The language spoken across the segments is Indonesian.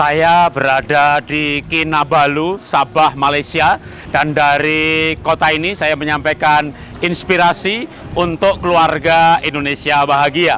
Saya berada di Kinabalu, Sabah, Malaysia dan dari kota ini saya menyampaikan inspirasi untuk keluarga Indonesia bahagia.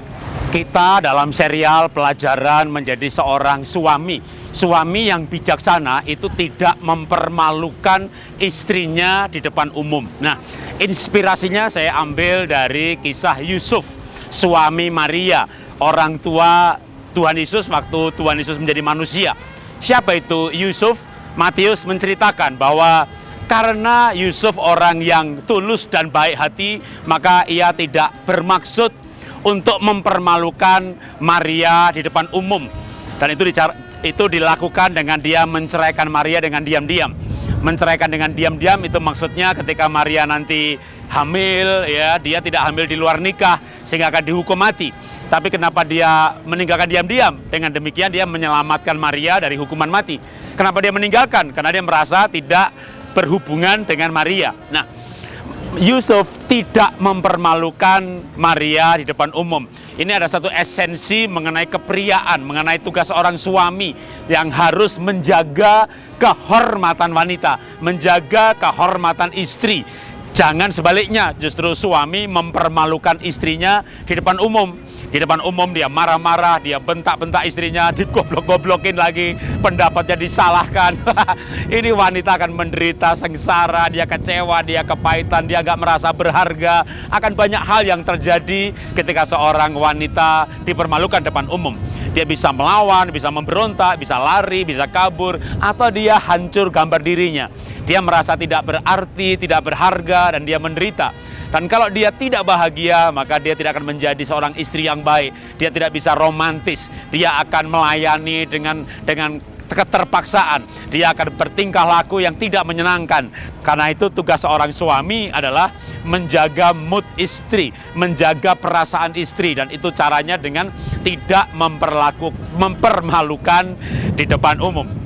Kita dalam serial pelajaran menjadi seorang suami. Suami yang bijaksana itu tidak mempermalukan istrinya di depan umum. Nah, inspirasinya saya ambil dari kisah Yusuf, suami Maria, orang tua Tuhan Yesus waktu Tuhan Yesus menjadi manusia. Siapa itu Yusuf? Matius menceritakan bahwa karena Yusuf orang yang tulus dan baik hati, maka ia tidak bermaksud untuk mempermalukan Maria di depan umum. Dan itu itu dilakukan dengan dia menceraikan Maria dengan diam-diam. Menceraikan dengan diam-diam itu maksudnya ketika Maria nanti hamil ya, dia tidak hamil di luar nikah sehingga akan dihukum mati tapi kenapa dia meninggalkan diam-diam? Dengan demikian dia menyelamatkan Maria dari hukuman mati. Kenapa dia meninggalkan? Karena dia merasa tidak berhubungan dengan Maria. Nah, Yusuf tidak mempermalukan Maria di depan umum. Ini ada satu esensi mengenai kepriaan, mengenai tugas seorang suami yang harus menjaga kehormatan wanita, menjaga kehormatan istri. Jangan sebaliknya, justru suami mempermalukan istrinya di depan umum di depan umum dia marah-marah, dia bentak-bentak istrinya, digoblok-goblokin lagi, pendapatnya disalahkan. Ini wanita akan menderita sengsara, dia kecewa, dia kepahitan, dia gak merasa berharga. Akan banyak hal yang terjadi ketika seorang wanita dipermalukan depan umum. Dia bisa melawan, bisa memberontak, bisa lari, bisa kabur, atau dia hancur gambar dirinya. Dia merasa tidak berarti, tidak berharga, dan dia menderita. Dan kalau dia tidak bahagia, maka dia tidak akan menjadi seorang istri yang baik. Dia tidak bisa romantis. Dia akan melayani dengan dengan keterpaksaan. Dia akan bertingkah laku yang tidak menyenangkan. Karena itu tugas seorang suami adalah menjaga mood istri, menjaga perasaan istri dan itu caranya dengan tidak memperlaku mempermalukan di depan umum.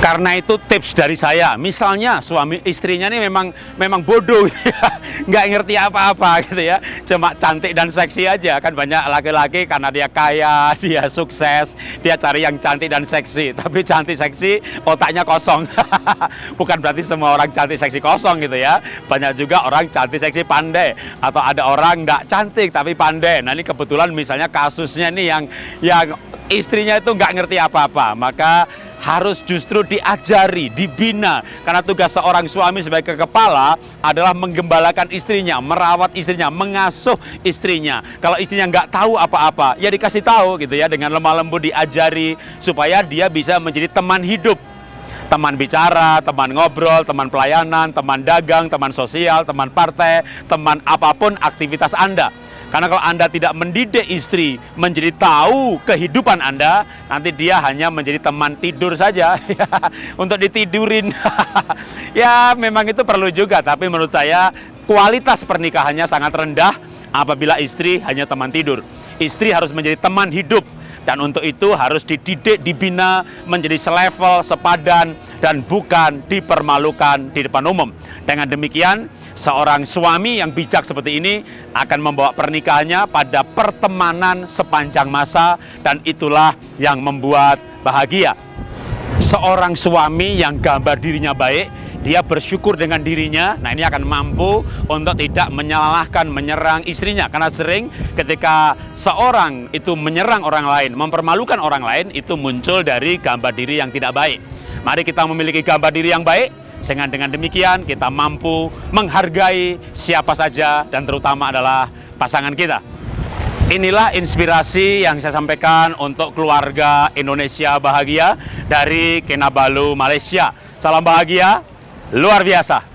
Karena itu tips dari saya, misalnya suami istrinya ini memang memang bodoh, gitu ya. nggak ngerti apa-apa gitu ya, cuma cantik dan seksi aja. Kan banyak laki-laki karena dia kaya, dia sukses, dia cari yang cantik dan seksi, tapi cantik seksi otaknya kosong, bukan berarti semua orang cantik seksi kosong gitu ya, banyak juga orang cantik seksi pandai, atau ada orang nggak cantik tapi pandai. Nah ini kebetulan misalnya kasusnya ini yang yang istrinya itu nggak ngerti apa-apa, maka harus justru diajari, dibina. Karena tugas seorang suami sebagai kepala adalah menggembalakan istrinya, merawat istrinya, mengasuh istrinya. Kalau istrinya nggak tahu apa-apa, ya dikasih tahu gitu ya, dengan lemah lembut diajari supaya dia bisa menjadi teman hidup teman bicara, teman ngobrol, teman pelayanan, teman dagang, teman sosial, teman partai, teman apa pun aktivitas Anda. Karena kalau Anda tidak mendidik istri menjadi tahu kehidupan Anda, nanti dia hanya menjadi teman tidur saja untuk ditidurin. ya memang itu perlu juga, tapi menurut saya kualitas pernikahannya sangat rendah apabila istri hanya teman tidur. Istri harus menjadi teman hidup dan untuk itu harus dididik, dibina menjadi selevel, sepadan dan bukan dipermalukan di depan umum. Dengan demikian, Seorang suami yang bijak seperti ini akan membawa pernikahannya pada pertemanan sepanjang masa dan itulah yang membuat bahagia. Seorang suami yang gambar dirinya baik, dia bersyukur dengan dirinya, nah ini akan mampu untuk tidak menyalahkan, menyerang istrinya. Karena sering ketika seorang itu menyerang orang lain, mempermalukan orang lain, itu muncul dari gambar diri yang tidak baik. Mari kita memiliki gambar diri yang baik, sehingga dengan demikian kita mampu menghargai siapa saja dan terutama adalah pasangan kita. Inilah inspirasi yang saya sampaikan untuk keluarga Indonesia bahagia dari Kinabalu, Malaysia. Salam bahagia, luar biasa.